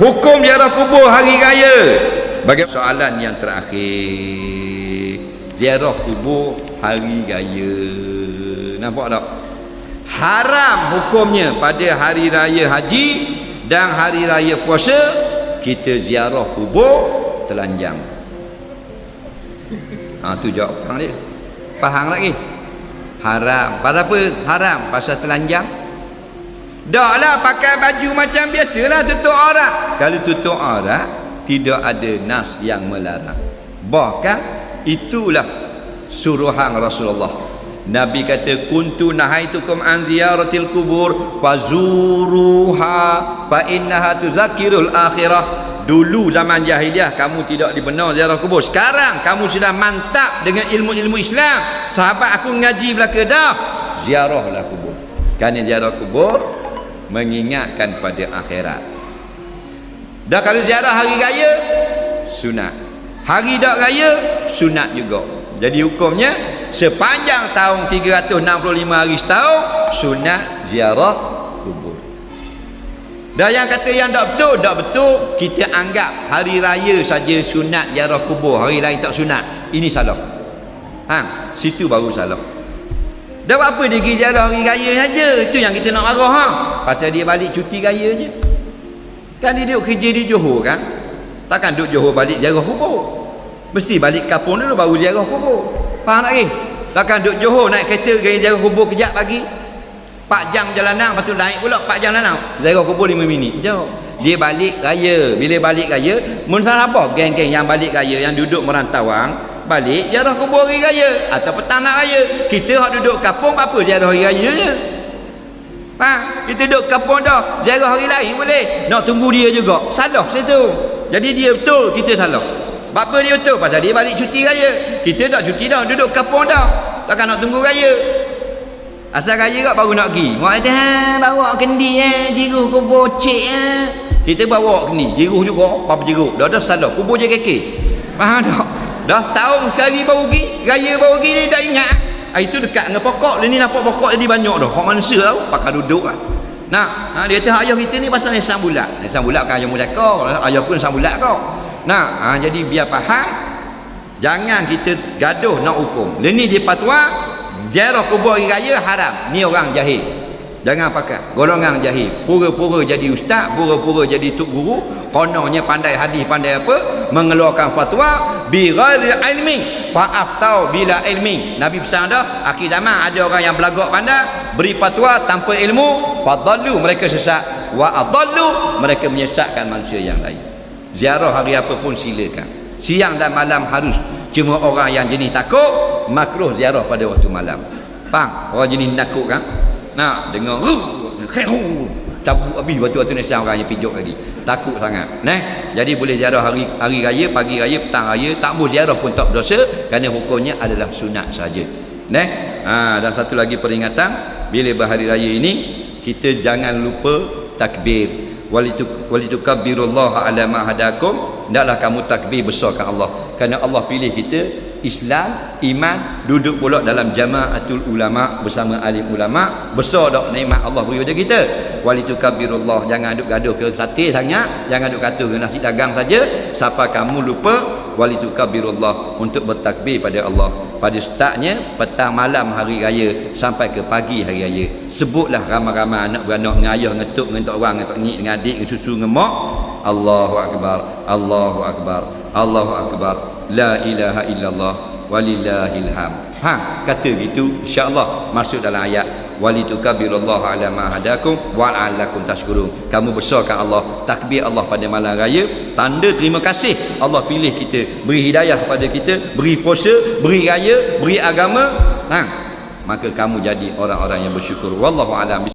hukum ziarah kubur hari raya. Bagi soalan yang terakhir. Ziarah kubur hari raya. Nampak tak? Haram hukumnya pada hari raya haji dan hari raya puasa kita ziarah kubur telanjang. Ha tu jawapan dia. Faham lagi. Haram. Pasal apa? Haram. Pasal telanjang dah lah pakai baju macam biasalah tutup aurat. Kalau tutup aurat tidak ada nas yang melarang. Bahkan itulah suruhan Rasulullah. Nabi kata kuntu nahaitukum an ziyaratil kubur fazuruha fa innaha tuzakirul akhirah. Dulu zaman jahiliah kamu tidak dibenar ziarah kubur. Sekarang kamu sudah mantap dengan ilmu-ilmu Islam. Sahabat aku ngaji belaka dah ziarahlah kubur. Kerana ziarah kubur mengingatkan pada akhirat dah kalau ziarah hari raya sunat hari tak raya sunat juga jadi hukumnya sepanjang tahun 365 hari setahun sunat ziarah kubur dan yang kata yang tak betul, tak betul, kita anggap hari raya saja sunat ziarah kubur, hari lain tak sunat. Ini salah. Ha, situ baru salah. Dah apa dia pergi ziarah hari raya saja? Itu yang kita nak marah ha. Pasal dia balik cuti raya je. Kan dia duduk kerja di Johor kan? Takkan duduk Johor balik ziarah kubur. Mesti balik kampung dulu baru ziarah kubur. Faham tak ke? Takkan duduk Johor naik kereta pergi ziarah kubur kejap pagi. 4 jam jalanan lepas tu naik pula 4 jam jalanan Zairah kubur 5 minit jauh dia balik raya bila balik raya mun apa geng-geng yang balik raya yang duduk merantauan balik ziarah kubur hari raya. Atau petang nak raya. Kita hak duduk kampung apa ziarah hari raya je? Ha? kita duduk kampung dah ziarah hari lain boleh. Nak tunggu dia juga. Salah situ. Jadi dia betul kita salah. Apa dia betul pasal dia balik cuti raya. Kita dah cuti dah duduk kampung dah. Takkan nak tunggu raya. Asal raya kat baru nak pergi. Mak kata, ha, bawa kendi eh, jiruh kubur cik eh. Kita bawa kendi, jiruh juga, apa jiruh. Dah dah salah, kubur je keke. Faham tak? Dah setahun sekali baru pergi, raya baru pergi, dia tak ingat. Ha, itu dekat dengan pokok, dia ni nampak pokok jadi banyak dah. Hak manusia tau, pakai duduk lah. Nah, ha, dia kata ayah kita ni pasal nisan bulat. Nisan bulat kan ayah muda kau, ayah pun nisan bulat kau. Nah, ha, jadi biar faham, jangan kita gaduh nak hukum. Dia ni dia patwa, Ziarah kubur hari raya haram. Ni orang jahil. Jangan pakai. Golongan jahil. Pura-pura jadi ustaz, pura-pura jadi tok guru, kononnya pandai hadis, pandai apa, mengeluarkan fatwa bi ghairi ilmi. Fa'af tahu bila ilmi. Nabi pesan dah, akhir zaman ada orang yang belagak pandai, beri fatwa tanpa ilmu, fadallu mereka sesat. Wa adallu mereka menyesatkan manusia yang lain. Ziarah hari apa pun silakan. Siang dan malam harus cuma orang yang jenis takut makruh ziarah pada waktu malam faham orang jenis takut kan nak dengar cabut habis waktu-waktu nasihat orang yang pijuk lagi. Takut sangat nah jadi boleh ziarah hari hari raya pagi raya petang raya tak boleh ziarah pun tak berdosa kerana hukumnya adalah sunat saja. Nah ha, dan satu lagi peringatan bila berhari raya ini kita jangan lupa takbir. Walitukabbirullaha ala ma hadakum. Hendaklah kamu takbir besarkan Allah. Kerana Allah pilih kita Islam iman duduk pula dalam jamaatul ulama bersama alim ulama besar dak nikmat Allah beri pada kita. Walitukabirullah jangan duk gaduh ke sate sangat jangan duk kata ke nasi dagang saja. Siapa kamu lupa walitukabirullah untuk bertakbir pada Allah. Pada startnya petang malam hari raya sampai ke pagi hari raya. Sebutlah ramai-ramai anak beranak dengan ayah ngetuk dengan tok orang dengan tok dengan adik dengan susu dengan mak. Allahu akbar Allahu akbar Allahu akbar. La ilaha illallah walillahil ham ha kata gitu insyaallah masuk dalam ayat walitukabirullah ala ma hadakum wa alakum tashkurun. Kamu besarkan Allah takbir Allah pada malam raya. Tanda terima kasih Allah pilih kita beri hidayah kepada kita beri puasa beri raya beri agama. Ha maka kamu jadi orang-orang yang bersyukur. Wallahu alam